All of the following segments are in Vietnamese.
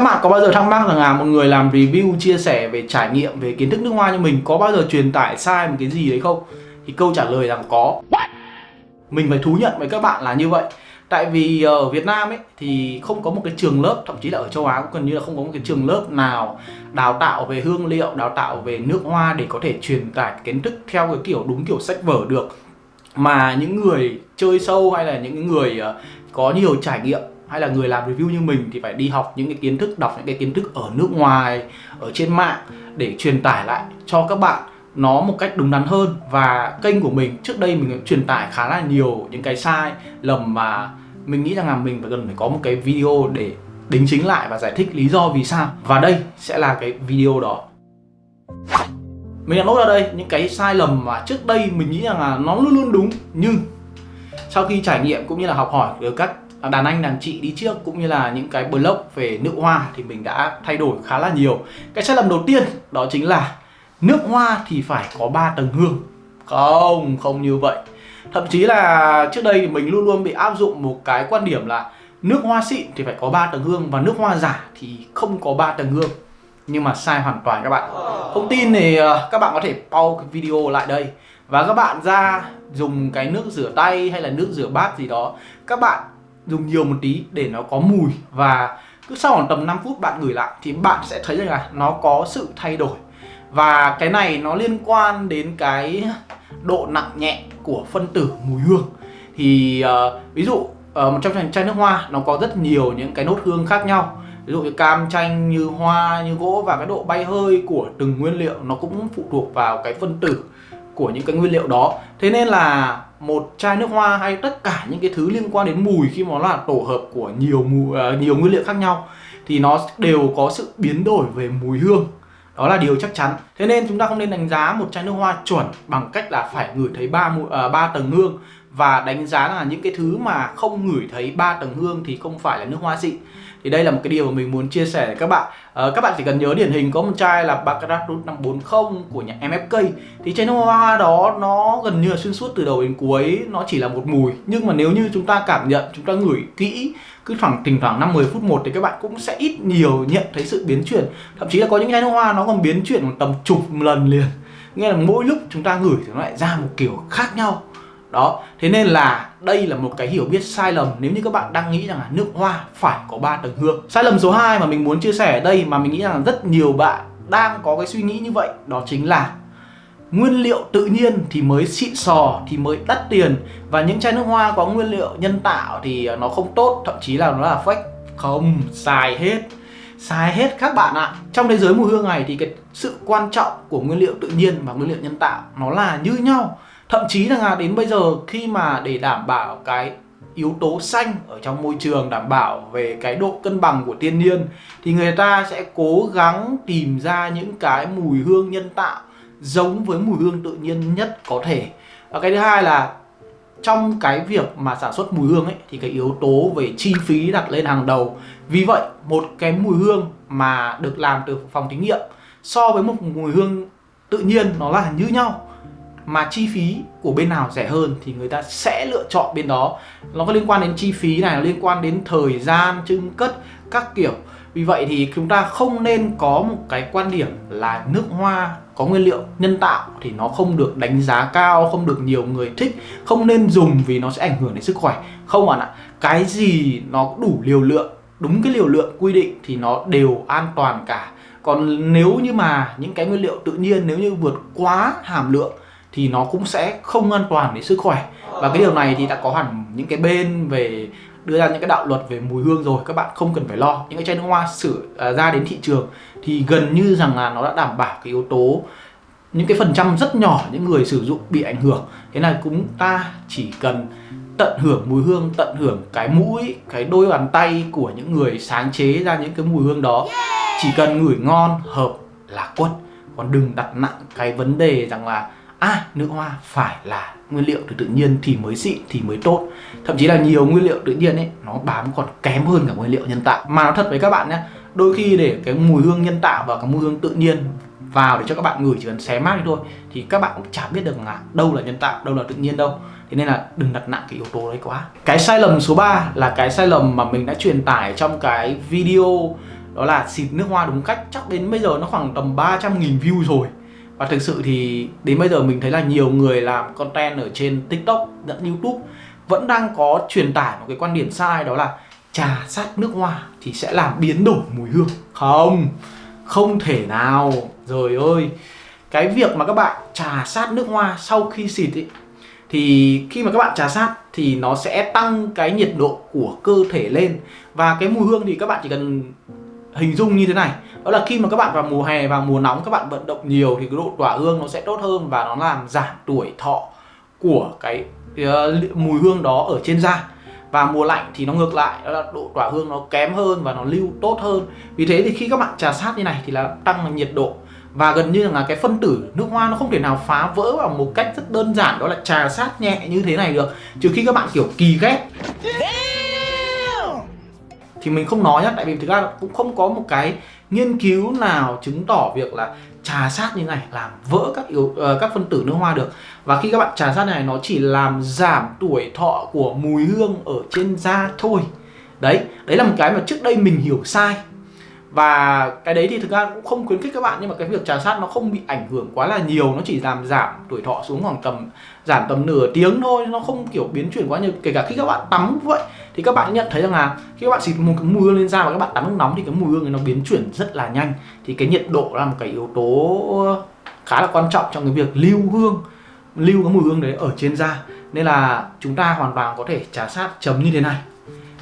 các bạn có bao giờ thắc mắc rằng là một người làm review, chia sẻ về trải nghiệm, về kiến thức nước hoa như mình có bao giờ truyền tải sai một cái gì đấy không? Thì câu trả lời rằng có. Mình phải thú nhận với các bạn là như vậy. Tại vì ờ, ở Việt Nam ấy, thì không có một cái trường lớp, thậm chí là ở châu Á cũng gần như là không có một cái trường lớp nào đào tạo về hương liệu, đào tạo về nước hoa để có thể truyền tải kiến thức theo cái kiểu đúng kiểu sách vở được. Mà những người chơi sâu hay là những người ờ, có nhiều trải nghiệm hay là người làm review như mình thì phải đi học những cái kiến thức, đọc những cái kiến thức ở nước ngoài, ở trên mạng để truyền tải lại cho các bạn nó một cách đúng đắn hơn. Và kênh của mình, trước đây mình truyền tải khá là nhiều những cái sai lầm mà mình nghĩ rằng là mình phải cần phải có một cái video để đính chính lại và giải thích lý do vì sao. Và đây sẽ là cái video đó. Mình đã nốt ra đây những cái sai lầm mà trước đây mình nghĩ rằng là nó luôn luôn đúng, nhưng sau khi trải nghiệm cũng như là học hỏi được các đàn anh đàn chị đi trước cũng như là những cái blog về nước hoa thì mình đã thay đổi khá là nhiều. Cái sai lầm đầu tiên đó chính là nước hoa thì phải có 3 tầng hương. Không không như vậy. Thậm chí là trước đây mình luôn luôn bị áp dụng một cái quan điểm là nước hoa xịn thì phải có 3 tầng hương và nước hoa giả thì không có 3 tầng hương. Nhưng mà sai hoàn toàn các bạn. Không tin thì ờ, các bạn có thể pause cái video lại đây. Và các bạn ra dùng cái nước rửa tay hay là nước rửa bát gì đó, các bạn dùng nhiều một tí để nó có mùi. Và cứ sau khoảng tầm 5 phút bạn gửi lại thì bạn sẽ thấy rằng là nó có sự thay đổi. Và cái này nó liên quan đến cái độ nặng nhẹ của phân tử mùi hương. Thì uh, ví dụ uh, một trong chai nước hoa nó có rất nhiều những cái nốt hương khác nhau. Ví dụ như cam chanh như hoa như gỗ và cái độ bay hơi của từng nguyên liệu nó cũng phụ thuộc vào cái phân tử của những cái nguyên liệu đó. Thế nên là một chai nước hoa hay tất cả những cái thứ liên quan đến mùi khi mà nó là tổ hợp của nhiều mùi uh, ờ, nhiều nguyên liệu khác nhau thì nó đều có sự biến đổi về mùi hương. Đó là điều chắc chắn. Thế nên chúng ta không nên đánh giá một chai nước hoa chuẩn bằng cách là phải ngửi thấy ba uh, ba tầng hương và đánh giá là những cái thứ mà không ngửi thấy ba tầng hương thì không phải là nước hoa xịn thì đây là một cái điều mà mình muốn chia sẻ với các bạn. À, các bạn chỉ cần nhớ điển hình có một chai là Baccarat Root 540 của nhà MFK thì chai nước hoa đó nó gần như là xuyên suốt từ đầu đến cuối nó chỉ là một mùi. Nhưng mà nếu như chúng ta cảm nhận chúng ta ngửi kỹ cứ khoảng thỉnh thoảng 5 10 phút một thì các bạn cũng sẽ ít nhiều nhận thấy sự biến chuyển. Thậm chí là có những chai nước hoa nó còn biến chuyển một tầm chục lần liền. Nghĩa là mỗi lúc chúng ta ngửi thì nó lại ra một kiểu khác nhau đó, thế nên là đây là một cái hiểu biết sai lầm. Nếu như các bạn đang nghĩ rằng là nước hoa phải có ba tầng hương. Sai lầm số 2 mà mình muốn chia sẻ ở đây mà mình nghĩ rằng rất nhiều bạn đang có cái suy nghĩ như vậy, đó chính là nguyên liệu tự nhiên thì mới xịn sò, thì mới đắt tiền. Và những chai nước hoa có nguyên liệu nhân tạo thì nó không tốt, thậm chí là nó là fake không, xài hết. Xài hết các bạn ạ. Trong thế giới mùi hương này thì cái sự quan trọng của nguyên liệu tự nhiên và nguyên liệu nhân tạo nó là như nhau thậm chí là đến bây giờ khi mà để đảm bảo cái yếu tố xanh ở trong môi trường, đảm bảo về cái độ cân bằng của thiên nhiên, thì người ta sẽ cố gắng tìm ra những cái mùi hương nhân tạo giống với mùi hương tự nhiên nhất có thể. Và cái thứ hai là trong cái việc mà sản xuất mùi hương ấy, thì cái yếu tố về chi phí đặt lên hàng đầu. Vì vậy, một cái mùi hương mà được làm từ phòng thí nghiệm so với một mùi hương tự nhiên nó là như nhau mà chi phí của bên nào rẻ hơn thì người ta sẽ lựa chọn bên đó nó có liên quan đến chi phí này nó liên quan đến thời gian trưng cất các kiểu vì vậy thì chúng ta không nên có một cái quan điểm là nước hoa có nguyên liệu nhân tạo thì nó không được đánh giá cao, không được nhiều người thích, không nên dùng vì nó sẽ ảnh hưởng đến sức khỏe. Không bạn ạ, cái gì nó đủ liều lượng, đúng cái liều lượng quy định thì nó đều an toàn cả. Còn nếu như mà những cái nguyên liệu tự nhiên nếu như vượt quá hàm lượng thì nó cũng sẽ không an toàn đến sức khỏe. Và cái điều này thì đã có hẳn những cái bên về đưa ra những cái đạo luật về mùi hương rồi các bạn không cần phải lo. Những cái chai nước hoa sử uh, ra đến thị trường thì gần như rằng là nó đã đảm bảo cái yếu tố những cái phần trăm rất nhỏ những người sử dụng bị ảnh hưởng. Thế này cũng ta chỉ cần tận hưởng mùi hương tận hưởng cái mũi cái đôi bàn tay của những người sáng chế ra những cái mùi hương đó. Chỉ cần ngửi ngon hợp là quất. Còn đừng đặt nặng cái vấn đề rằng là à nước hoa phải là nguyên liệu từ tự nhiên thì mới xịn, thì mới tốt. Thậm chí là nhiều nguyên liệu tự nhiên ấy, nó bám còn kém hơn cả nguyên liệu nhân tạo. Mà nó thật với các bạn nhé đôi khi để cái mùi hương nhân tạo và cái mùi hương tự nhiên vào để cho các bạn ngửi chỉ cần xé mát đi thôi, thì các bạn cũng chả biết được là đâu là nhân tạo, đâu là tự nhiên đâu. Thế nên là đừng đặt nặng cái yếu tố đấy quá. Cái sai lầm số 3 là cái sai lầm mà mình đã truyền tải trong cái video, đó là xịt nước hoa đúng cách. Chắc đến bây giờ nó khoảng tầm 300.000 view rồi và thực sự thì đến bây giờ mình thấy là nhiều người làm content ở trên tiktok lẫn youtube vẫn đang có truyền tải một cái quan điểm sai đó là trà sát nước hoa thì sẽ làm biến đổi mùi hương. Không không thể nào. Rồi ơi cái việc mà các bạn trà sát nước hoa sau khi xịt ý, thì khi mà các bạn trà sát thì nó sẽ tăng cái nhiệt độ của cơ thể lên. Và cái mùi hương thì các bạn chỉ cần hình dung như thế này. Đó là khi mà các bạn vào mùa hè và mùa nóng các bạn vận động nhiều thì cái độ tỏa hương nó sẽ tốt hơn và nó làm giảm tuổi thọ của cái uh, mùi hương đó ở trên da. Và mùa lạnh thì nó ngược lại đó là độ tỏa hương nó kém hơn và nó lưu tốt hơn. Vì thế thì khi các bạn trà sát như này thì là tăng nhiệt độ. Và gần như là cái phân tử nước hoa nó không thể nào phá vỡ bằng một cách rất đơn giản đó là trà sát nhẹ như thế này được. Trừ khi các bạn kiểu kỳ ghét thì mình không nói nhá tại vì thực ra cũng không có một cái nghiên cứu nào chứng tỏ việc là trà sát như này làm vỡ các yếu uh, các phân tử nước hoa được. Và khi các bạn trà sát này nó chỉ làm giảm tuổi thọ của mùi hương ở trên da thôi. Đấy đấy là một cái mà trước đây mình hiểu sai và cái đấy thì thực ra cũng không khuyến khích các bạn, nhưng mà cái việc trà sát nó không bị ảnh hưởng quá là nhiều, nó chỉ làm giảm tuổi thọ xuống khoảng tầm, giảm tầm nửa tiếng thôi, nó không kiểu biến chuyển quá nhiều. Kể cả khi các bạn tắm cũng vậy, thì các bạn nhận thấy rằng là khi các bạn xịt một cái mùi hương lên da và các bạn tắm nước nóng thì cái mùi hương này nó biến chuyển rất là nhanh. Thì cái nhiệt độ là một cái yếu tố khá là quan trọng trong cái việc lưu hương, lưu cái mùi hương đấy ở trên da. Nên là chúng ta hoàn toàn có thể trà sát chấm như thế này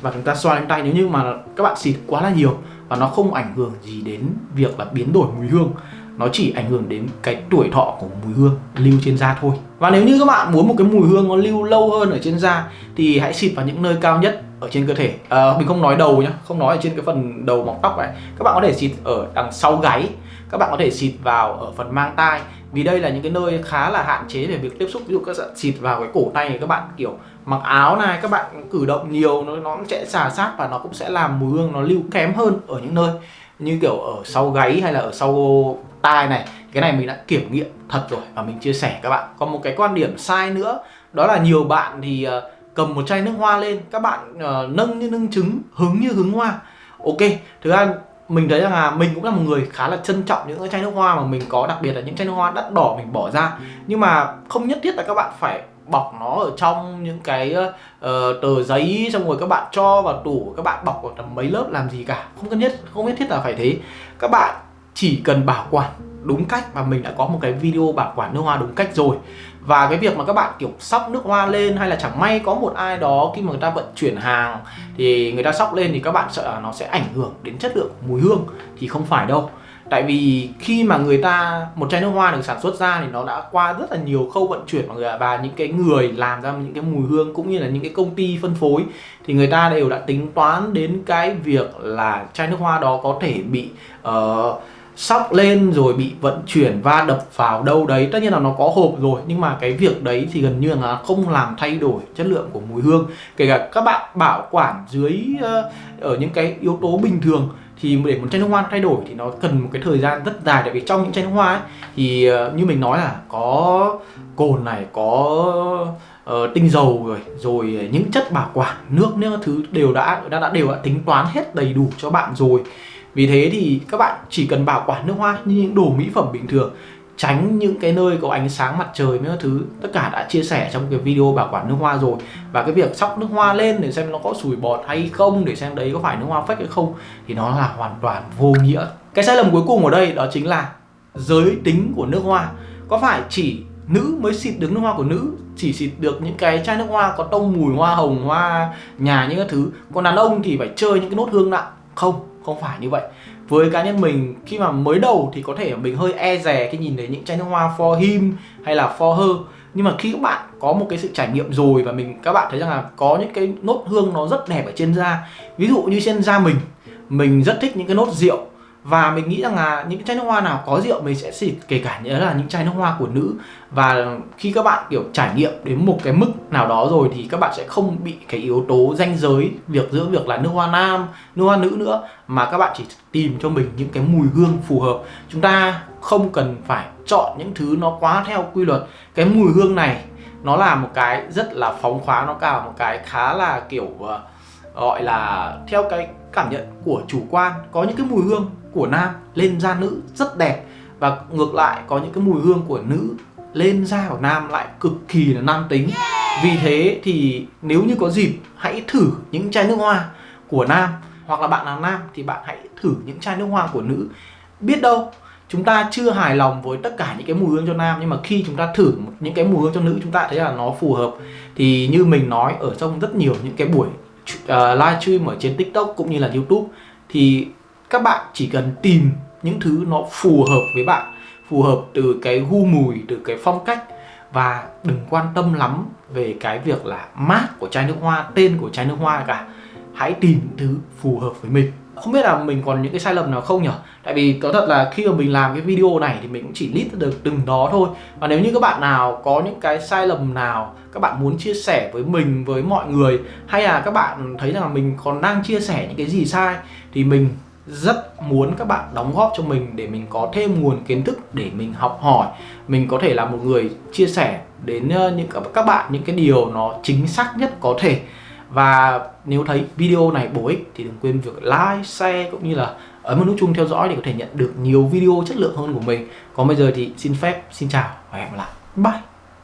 và chúng ta xoa lên tay nếu như mà các bạn xịt quá là nhiều và nó không ảnh hưởng gì đến việc là biến đổi mùi hương nó chỉ ảnh hưởng đến cái tuổi thọ của mùi hương lưu trên da thôi. Và nếu như các bạn muốn một cái mùi hương nó lưu lâu hơn ở trên da thì hãy xịt vào những nơi cao nhất ở trên cơ thể. À, mình không nói đầu nhá không nói ở trên cái phần đầu mọc tóc này. Các bạn có thể xịt ở đằng sau gáy các bạn có thể xịt vào ở phần mang tai vì đây là những cái nơi khá là hạn chế về việc tiếp xúc ví dụ các bạn xịt vào cái cổ tay các bạn kiểu mặc áo này các bạn cử động nhiều nó nó sẽ xà sát và nó cũng sẽ làm mùi hương nó lưu kém hơn ở những nơi. Như kiểu ở sau gáy hay là ở sau tai này cái này mình đã kiểm nghiệm thật rồi và mình chia sẻ các bạn. Còn một cái quan điểm sai nữa đó là nhiều bạn thì ờ, cầm một chai nước hoa lên các bạn uh, nâng như nâng trứng hứng như hứng hoa. Ok thứ hai mình thấy rằng là mình cũng là một người khá là trân trọng những cái chai nước hoa mà mình có đặc biệt là những chai nước hoa đắt đỏ mình bỏ ra. Nhưng mà không nhất thiết là các bạn phải bọc nó ở trong những cái uh, tờ giấy xong rồi các bạn cho vào tủ các bạn bọc vào tầm mấy lớp làm gì cả. Không cần nhất không nhất thiết là phải thế. Các bạn chỉ cần bảo quản đúng cách và mình đã có một cái video bảo quản nước hoa đúng cách rồi. Và cái việc mà các bạn kiểu sóc nước hoa lên hay là chẳng may có một ai đó khi mà người ta vận chuyển hàng thì người ta sóc lên thì các bạn sợ là nó sẽ ảnh hưởng đến chất lượng mùi hương thì không phải đâu. Tại vì khi mà người ta một chai nước hoa được sản xuất ra thì nó đã qua rất là nhiều khâu vận chuyển và những cái người làm ra những cái mùi hương cũng như là những cái công ty phân phối thì người ta đều đã tính toán đến cái việc là chai nước hoa đó có thể bị uh, sóc lên rồi bị vận chuyển va đập vào đâu đấy. Tất nhiên là nó có hộp rồi nhưng mà cái việc đấy thì gần như là không làm thay đổi chất lượng của mùi hương. Kể cả các bạn bảo quản dưới uh, ở những cái yếu tố bình thường thì để một chai nước hoa thay đổi thì nó cần một cái thời gian rất dài. Tại vì trong những chai nước hoa ấy, thì uh, như mình nói là có cồn này có uh, tinh dầu rồi rồi những chất bảo quản nước những thứ đều đã đã, đã đều đã tính toán hết đầy đủ cho bạn rồi vì thế thì các bạn chỉ cần bảo quản nước hoa như những đồ mỹ phẩm bình thường, tránh những cái nơi có ánh sáng mặt trời mấy thứ. Tất cả đã chia sẻ trong cái video bảo quản nước hoa rồi. Và cái việc sóc nước hoa lên để xem nó có sủi bọt hay không, để xem đấy có phải nước hoa fake hay không, thì nó là hoàn toàn vô nghĩa. Cái sai lầm cuối cùng ở đây đó chính là giới tính của nước hoa. Có phải chỉ nữ mới xịt được nước hoa của nữ, chỉ xịt được những cái chai nước hoa có tông mùi hoa hồng, hoa nhà những cái thứ, còn đàn ông thì phải chơi những cái nốt hương nặng? Không không phải như vậy. Với cá nhân mình, khi mà mới đầu thì có thể mình hơi e rè khi nhìn thấy những chai nước hoa for him hay là for her. Nhưng mà khi các bạn có một cái sự trải nghiệm rồi và mình, các bạn thấy rằng là có những cái nốt hương nó rất đẹp ở trên da. Ví dụ như trên da mình mình rất thích những cái nốt rượu và mình nghĩ rằng là những chai nước hoa nào có rượu mình sẽ xịt kể cả nhớ là những chai nước hoa của nữ. Và khi các bạn kiểu trải nghiệm đến một cái mức nào đó rồi thì các bạn sẽ không bị cái yếu tố danh giới việc giữa việc là nước hoa nam nước hoa nữ nữa mà các bạn chỉ tìm cho mình những cái mùi hương phù hợp. Chúng ta không cần phải chọn những thứ nó quá theo quy luật. Cái mùi hương này nó là một cái rất là phóng khoáng nó cả một cái khá là kiểu uh, gọi là theo cái cảm nhận của chủ quan có những cái mùi hương của nam lên da nữ rất đẹp. Và ngược lại có những cái mùi hương của nữ lên da của nam lại cực kỳ là nam tính. Vì thế thì nếu như có dịp hãy thử những chai nước hoa của nam. Hoặc là bạn là nam thì bạn hãy thử những chai nước hoa của nữ. Biết đâu chúng ta chưa hài lòng với tất cả những cái mùi hương cho nam. Nhưng mà khi chúng ta thử những cái mùi hương cho nữ chúng ta thấy là nó phù hợp. Thì như mình nói ở trong rất nhiều những cái buổi uh, ờ, livestream ở trên tiktok cũng như là youtube thì các bạn chỉ cần tìm những thứ nó phù hợp với bạn phù hợp từ cái gu mùi từ cái phong cách và đừng quan tâm lắm về cái việc là mát của chai nước hoa tên của chai nước hoa cả. Hãy tìm thứ phù hợp với mình không biết là mình còn những cái sai lầm nào không nhỉ tại vì có thật là khi mà mình làm cái video này thì mình cũng chỉ list được từng đó thôi. Và nếu như các bạn nào có những cái sai lầm nào, các bạn muốn chia sẻ với mình, với mọi người, hay là các bạn thấy rằng là mình còn đang chia sẻ những cái gì sai, thì mình rất muốn các bạn đóng góp cho mình để mình có thêm nguồn kiến thức để mình học hỏi. Mình có thể là một người chia sẻ đến ờ, những, các bạn những cái điều nó chính xác nhất có thể và nếu thấy video này bổ ích thì đừng quên việc like, share cũng như là ấn vào nút chuông theo dõi để có thể nhận được nhiều video chất lượng hơn của mình. Còn bây giờ thì xin phép xin chào và hẹn gặp lại. Bye!